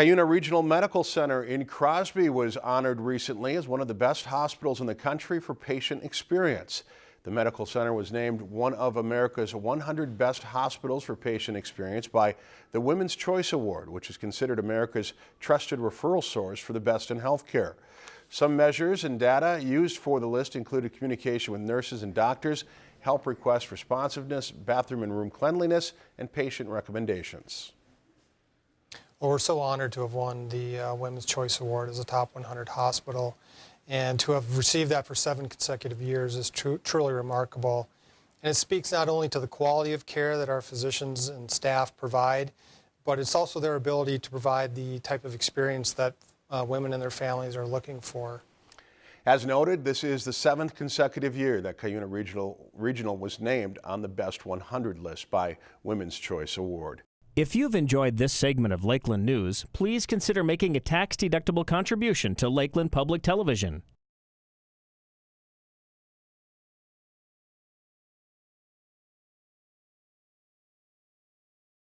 Cuyuna Regional Medical Center in Crosby was honored recently as one of the best hospitals in the country for patient experience. The medical center was named one of America's 100 best hospitals for patient experience by the Women's Choice Award, which is considered America's trusted referral source for the best in healthcare. Some measures and data used for the list included communication with nurses and doctors, help request responsiveness, bathroom and room cleanliness, and patient recommendations. Well, we're so honored to have won the uh, Women's Choice Award as a top 100 hospital. And to have received that for seven consecutive years is tru truly remarkable. And it speaks not only to the quality of care that our physicians and staff provide, but it's also their ability to provide the type of experience that uh, women and their families are looking for. As noted, this is the seventh consecutive year that Cuyuna Regional, Regional was named on the Best 100 list by Women's Choice Award. If you've enjoyed this segment of Lakeland News, please consider making a tax-deductible contribution to Lakeland Public Television.